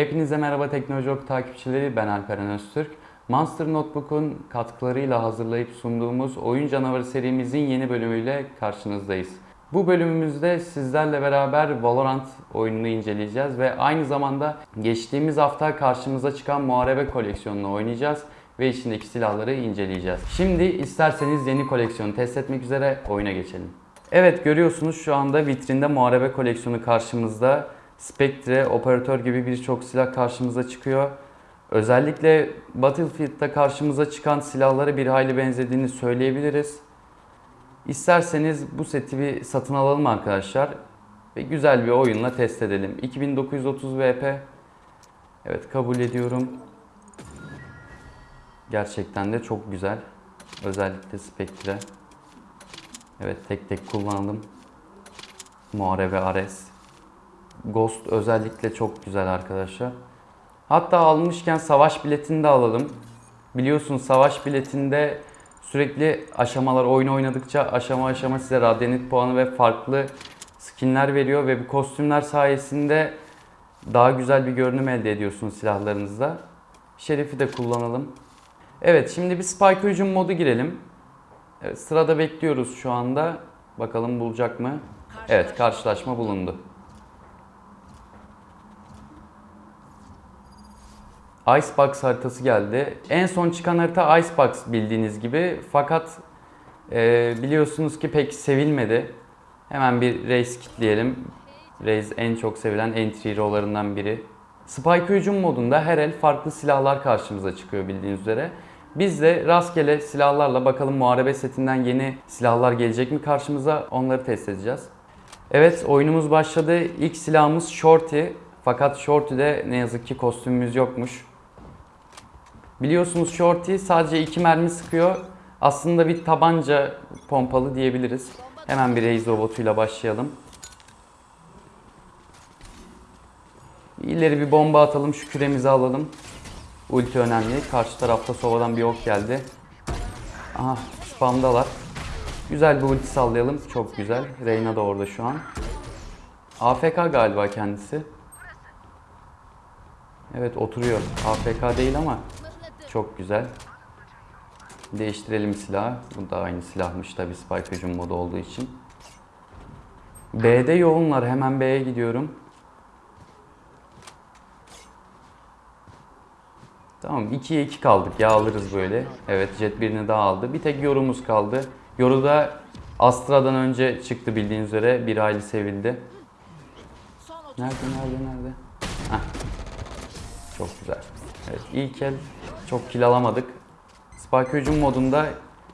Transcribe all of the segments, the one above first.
Hepinize merhaba Teknoloji Oku takipçileri ben Alperen Öztürk. Monster Notebook'un katkılarıyla hazırlayıp sunduğumuz Oyun Canavarı serimizin yeni bölümüyle karşınızdayız. Bu bölümümüzde sizlerle beraber Valorant oyununu inceleyeceğiz ve aynı zamanda geçtiğimiz hafta karşımıza çıkan Muharebe koleksiyonunu oynayacağız ve içindeki silahları inceleyeceğiz. Şimdi isterseniz yeni koleksiyonu test etmek üzere oyuna geçelim. Evet görüyorsunuz şu anda vitrinde Muharebe koleksiyonu karşımızda. Spectre, operatör gibi birçok silah karşımıza çıkıyor. Özellikle Battlefield'da karşımıza çıkan silahlara bir hayli benzediğini söyleyebiliriz. İsterseniz bu seti bir satın alalım arkadaşlar ve güzel bir oyunla test edelim. 2930 VP. Evet kabul ediyorum. Gerçekten de çok güzel. Özellikle Spectre. Evet tek tek kullanalım. Muharebe Ares. Ghost özellikle çok güzel arkadaşlar. Hatta almışken savaş biletini de alalım. Biliyorsunuz savaş biletinde sürekli aşamalar oyun oynadıkça aşama aşama size radyanit puanı ve farklı skinler veriyor ve bu kostümler sayesinde daha güzel bir görünüm elde ediyorsunuz silahlarınızda. Şerif'i de kullanalım. Evet şimdi bir spike hücum modu girelim. Evet, sırada bekliyoruz şu anda. Bakalım bulacak mı? Evet karşılaşma bulundu. Icebox haritası geldi. En son çıkan harita Icebox bildiğiniz gibi. Fakat e, biliyorsunuz ki pek sevilmedi. Hemen bir race kitleyelim. Raze en çok sevilen entry hero'larından biri. Spike hücum modunda her el farklı silahlar karşımıza çıkıyor bildiğiniz üzere. Biz de rastgele silahlarla bakalım muharebe setinden yeni silahlar gelecek mi karşımıza onları test edeceğiz. Evet oyunumuz başladı. İlk silahımız Shorty. Fakat Shorty'de ne yazık ki kostümümüz yokmuş. Biliyorsunuz Shorty sadece iki mermi sıkıyor. Aslında bir tabanca pompalı diyebiliriz. Hemen bir Raze robotuyla başlayalım. İleri bir bomba atalım, şu küremizi alalım. Ulti önemli. Karşı tarafta sovadan bir ok geldi. Aha spamdalar. Güzel bir ulti sallayalım. Çok güzel. Reyna da orada şu an. AFK galiba kendisi. Evet oturuyor. AFK değil ama çok güzel. Değiştirelim silahı. Bu da aynı silahmış tabi Spike hücum modu olduğu için. B'de yoğunlar. Hemen B'ye gidiyorum. Tamam 2'ye 2 kaldık ya alırız böyle. Evet jet birini daha aldı. Bir tek yorumuz kaldı. Yoru da Astra'dan önce çıktı bildiğiniz üzere. Bir hayli sevildi. Nerede nerede nerede? Heh. Çok güzel. Evet ilk el çok kill alamadık. Spike hücum modunda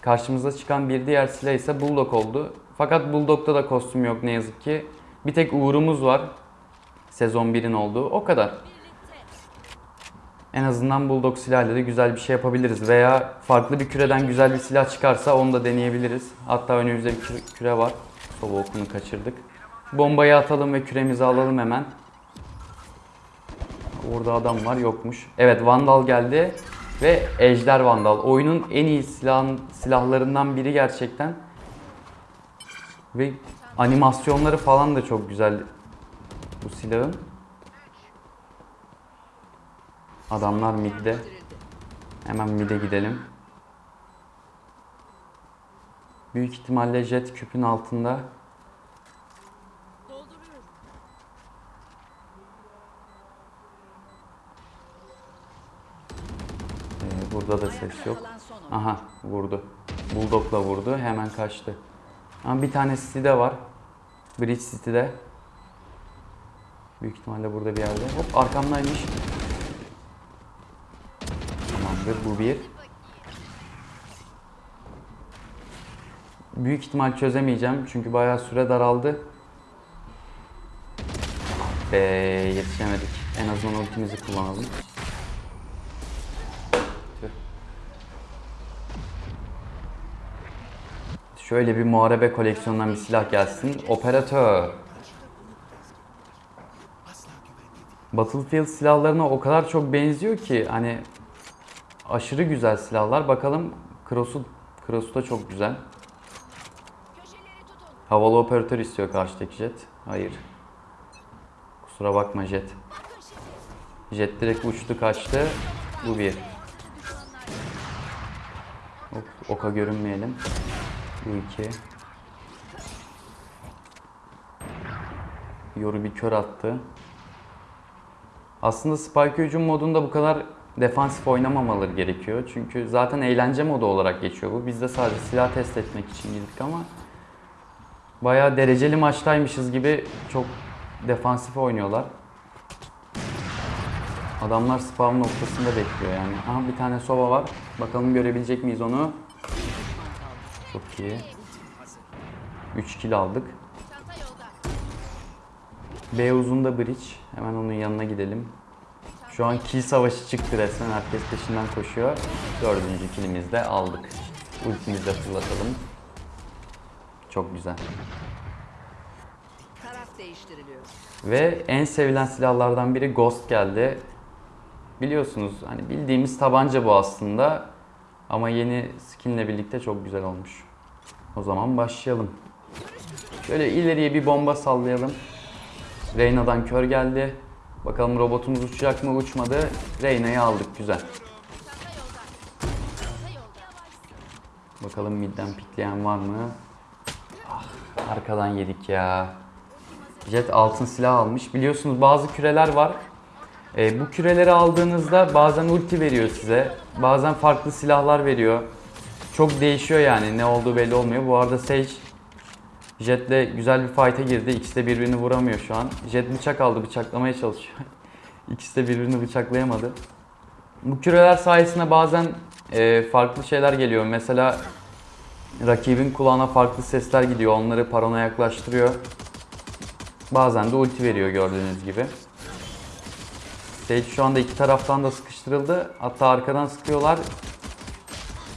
karşımıza çıkan bir diğer silah ise Bulldog oldu. Fakat Bulldog'da da kostüm yok ne yazık ki. Bir tek Uğur'umuz var. Sezon 1'in olduğu. O kadar. En azından Bulldog silahıyla da güzel bir şey yapabiliriz. Veya farklı bir küreden güzel bir silah çıkarsa onu da deneyebiliriz. Hatta önümüzde bir küre- küre var. Sova okunu kaçırdık. Bombayı atalım ve küremizi alalım hemen. Orada adam var yokmuş. Evet Vandal geldi ve Ejder Vandal. Oyunun en iyi silahın, silahlarından biri gerçekten. Ve animasyonları falan da çok güzel bu silahın. Adamlar midde. Hemen mid'e gidelim. Büyük ihtimalle jet küpün altında. Ee, burada da ses yok. Aha vurdu. Bulldog'la vurdu. Hemen kaçtı. Ama bir tane City'de var. Bridge City'de. Büyük ihtimalle burada bir yerde. Hop arkamdaymış. Tamamdır bu bir. Büyük ihtimal çözemeyeceğim çünkü bayağı süre daraldı. Be yetişemedik. En azından ultimizi kullanalım. Şöyle bir muharebe koleksiyonundan bir silah gelsin. Operatör. Battlefield silahlarına o kadar çok benziyor ki hani aşırı güzel silahlar. Bakalım Cross'u Cross'u da çok güzel. Havalı operatör istiyor karşıdaki jet. Hayır. Kusura bakma jet. Jet direkt uçtu kaçtı. Bu bir. Oka görünmeyelim. Bu iki. Yoru bir kör attı. Aslında Spike hücum modunda bu kadar defansif oynamamaları gerekiyor. Çünkü zaten eğlence modu olarak geçiyor bu. Biz de sadece silah test etmek için girdik ama bayağı dereceli maçtaymışız gibi çok defansif oynuyorlar. Adamlar spawn noktasında bekliyor yani. Aha bir tane sova var. Bakalım görebilecek miyiz onu? Çok iyi. 3 kill aldık. B uzunda bridge. Hemen onun yanına gidelim. Şu an kill savaşı çıktı resmen. Herkes peşinden koşuyor. Dördüncü killimizi de aldık. Ultimizi de fırlatalım. Çok güzel. Ve en sevilen silahlardan biri Ghost geldi. Biliyorsunuz hani bildiğimiz tabanca bu aslında. Ama yeni skinle birlikte çok güzel olmuş. O zaman başlayalım. Şöyle ileriye bir bomba sallayalım. Reyna'dan kör geldi. Bakalım robotumuz uçacak mı? Uçmadı. Reyna'yı aldık. Güzel. Bakalım midden pikleyen var mı? Ah, arkadan yedik ya. Jet altın silah almış. Biliyorsunuz bazı küreler var. E, bu küreleri aldığınızda bazen ulti veriyor size. Bazen farklı silahlar veriyor. Çok değişiyor yani ne olduğu belli olmuyor. Bu arada Sage Jet'le güzel bir fight'e girdi. İkisi de birbirini vuramıyor şu an. Jet bıçak aldı bıçaklamaya çalışıyor. İkisi de birbirini bıçaklayamadı. Bu küreler sayesinde bazen e, farklı şeyler geliyor. Mesela rakibin kulağına farklı sesler gidiyor. Onları parona yaklaştırıyor. Bazen de ulti veriyor gördüğünüz gibi. Sage şu anda iki taraftan da sıkıştırıldı. Hatta arkadan sıkıyorlar.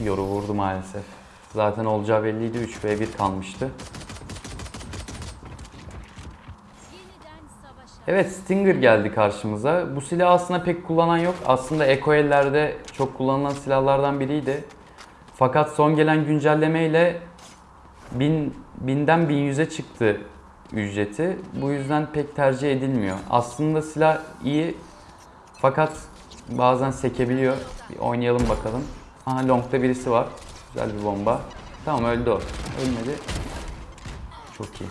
Yoru vurdu maalesef. Zaten olacağı belliydi. 3v1 kalmıştı. Evet Stinger geldi karşımıza. Bu silah aslında pek kullanan yok. Aslında Eko ellerde çok kullanılan silahlardan biriydi. Fakat son gelen güncellemeyle 1000, 1000'den 1100'e çıktı ücreti. Bu yüzden pek tercih edilmiyor. Aslında silah iyi fakat bazen sekebiliyor. Bir oynayalım bakalım. Aha long'da birisi var. Güzel bir bomba. Tamam öldü o. Ölmedi. Çok iyi.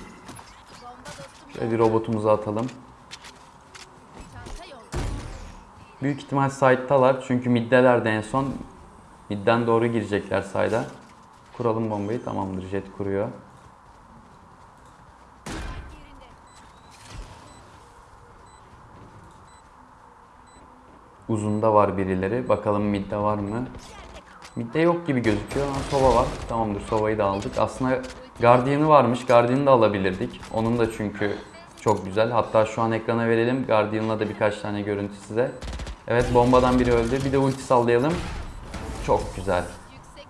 Şöyle bir robotumuzu atalım. Büyük ihtimal side'talar çünkü middeler de en son. Midden doğru girecekler side'a. Kuralım bombayı. Tamamdır. Jet kuruyor. Uzunda var birileri. Bakalım midde var mı? Midde yok gibi gözüküyor ama Sova var. Tamamdır Sova'yı da aldık. Aslında Guardian'ı varmış. Guardian'ı da alabilirdik. Onun da çünkü çok güzel. Hatta şu an ekrana verelim. Guardian'la da birkaç tane görüntü size. Evet bombadan biri öldü. Bir de ulti sallayalım. Çok güzel.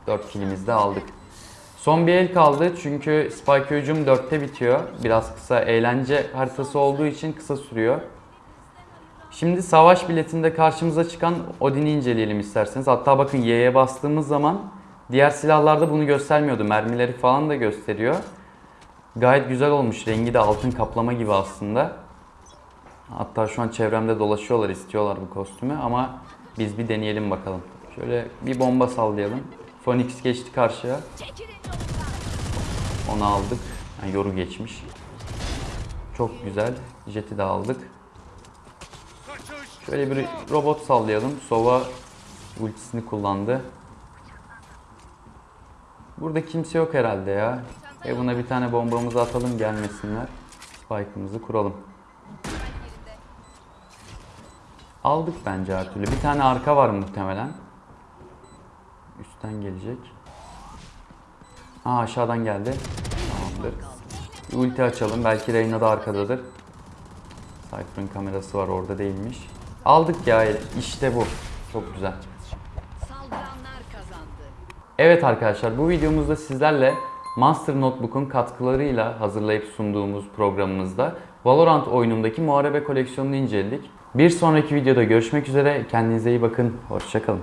4 kilimizi de aldık. Son bir el kaldı çünkü Spike hücum 4'te bitiyor. Biraz kısa eğlence haritası olduğu için kısa sürüyor. Şimdi savaş biletinde karşımıza çıkan Odin'i inceleyelim isterseniz. Hatta bakın Y'ye bastığımız zaman diğer silahlarda bunu göstermiyordu. Mermileri falan da gösteriyor. Gayet güzel olmuş. Rengi de altın kaplama gibi aslında. Hatta şu an çevremde dolaşıyorlar, istiyorlar bu kostümü ama biz bir deneyelim bakalım. Şöyle bir bomba sallayalım. Phoenix geçti karşıya. Onu aldık. Yani yoru geçmiş. Çok güzel. Jet'i de aldık. Şöyle bir robot sallayalım. Sova ultisini kullandı. Burada kimse yok herhalde ya. Buna bir tane bombamızı atalım gelmesinler. Spike'ımızı kuralım. Aldık bence her türlü. Bir tane arka var muhtemelen. Üstten gelecek. Aa aşağıdan geldi. Tamamdır. Bir ulti açalım. Belki Reyna da arkadadır. Cypher'ın kamerası var orada değilmiş. Aldık ya işte bu. Çok güzel. Evet arkadaşlar bu videomuzda sizlerle Monster Notebook'un katkılarıyla hazırlayıp sunduğumuz programımızda Valorant oyunundaki muharebe koleksiyonunu inceledik. Bir sonraki videoda görüşmek üzere. Kendinize iyi bakın. Hoşçakalın.